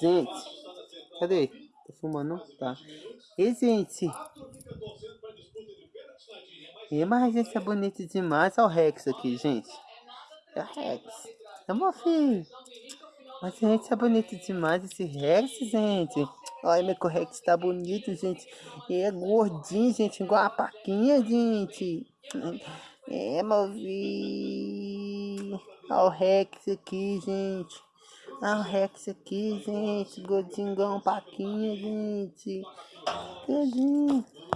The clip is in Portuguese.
Gente, cadê? Tá filmando? Tá. E, gente. E, mas gente é bonito demais. Olha o Rex aqui, gente. É o Rex. É meu filho. Mas, gente, é bonito demais esse Rex, gente. Olha, meu Rex tá bonito, gente. E é gordinho, gente, igual a paquinha, gente. É, meu filho. Olha o Rex aqui, gente. Olha o Rex aqui, gente. Uma paquinha, gente. Tadinho.